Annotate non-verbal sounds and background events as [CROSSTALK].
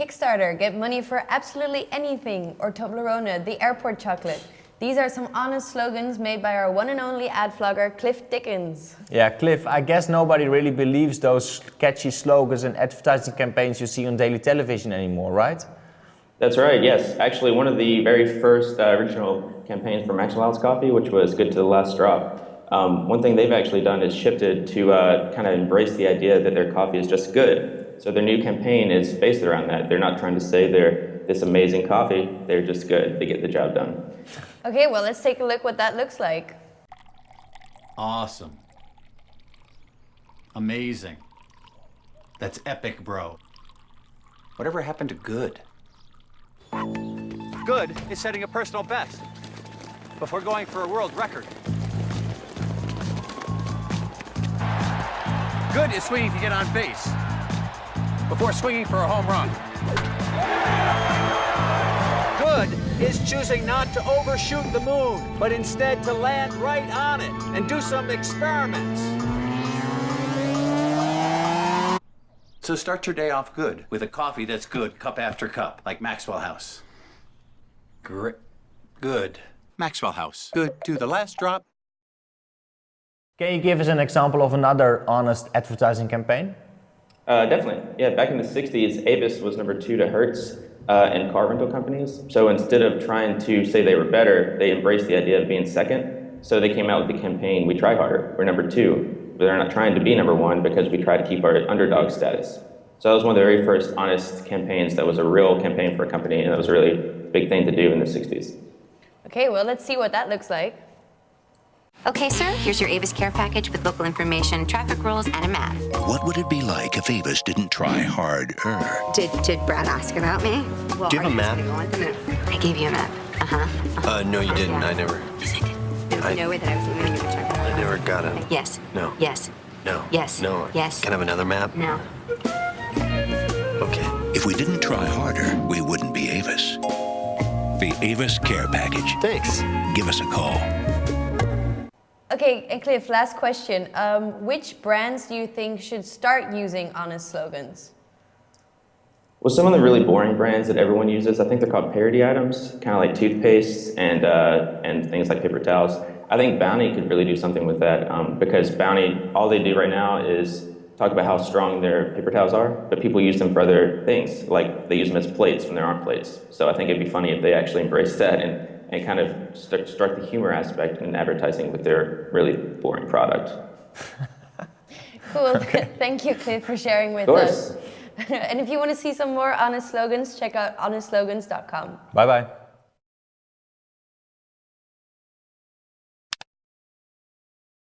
Kickstarter, get money for absolutely anything, or Toblerone, the airport chocolate. These are some honest slogans made by our one and only ad vlogger, Cliff Dickens. Yeah, Cliff, I guess nobody really believes those catchy slogans and advertising campaigns you see on daily television anymore, right? That's right, yes. Actually, one of the very first uh, original campaigns for Maxwell House Coffee, which was Good to the Last Drop, um, one thing they've actually done is shifted to uh, kind of embrace the idea that their coffee is just good. So their new campaign is based around that. They're not trying to say they're this amazing coffee, they're just good. They get the job done. Okay, well, let's take a look what that looks like. Awesome. Amazing. That's epic, bro. Whatever happened to good? Good is setting a personal best before going for a world record. Good is swinging to get on base before swinging for a home run. Good is choosing not to overshoot the moon, but instead to land right on it and do some experiments. So start your day off good with a coffee that's good, cup after cup, like Maxwell House. Great. Good. Maxwell House. Good to the last drop. Can you give us an example of another honest advertising campaign? Uh, definitely. Yeah, back in the 60s, Avis was number two to Hertz uh, in car rental companies. So instead of trying to say they were better, they embraced the idea of being second. So they came out with the campaign, We Try Harder, we're number two. But they're not trying to be number one because we try to keep our underdog status. So that was one of the very first honest campaigns that was a real campaign for a company, and that was a really big thing to do in the 60s. Okay, well, let's see what that looks like. Okay, sir, here's your Avis care package with local information, traffic rules, and a map. What would it be like if Avis didn't try harder? Did, did Brad ask about me? Well, Do you have a map? I gave you a map. Uh-huh. Uh-huh. Uh, no, you didn't. yeah. I never. Yes, I did. There was I- no way that I was leaving you a check. I never got a. Yes. No. Yes. No. Yes. No. Yes. Can I have another map? No. Okay. If we didn't try harder, we wouldn't be Avis. The Avis Care Package. Thanks. Give us a call. Okay, and Cliff, last question. Um, which brands do you think should start using honest slogans? Well, some of the really boring brands that everyone uses, I think they're called parity items, kind of like toothpaste and, uh, and things like paper towels. I think Bounty could really do something with that um, because Bounty, all they do right now is talk about how strong their paper towels are, but people use them for other things, like they use them as plates when there aren't plates. So I think it'd be funny if they actually embraced [LAUGHS] that and, and kind of start, start the humor aspect in advertising with their really boring product. [LAUGHS] Cool. [LAUGHS] Thank you, Cliff, for sharing with Of us. [LAUGHS] and if you want to see some more honest slogans, check out honestslogans.com. Bye bye.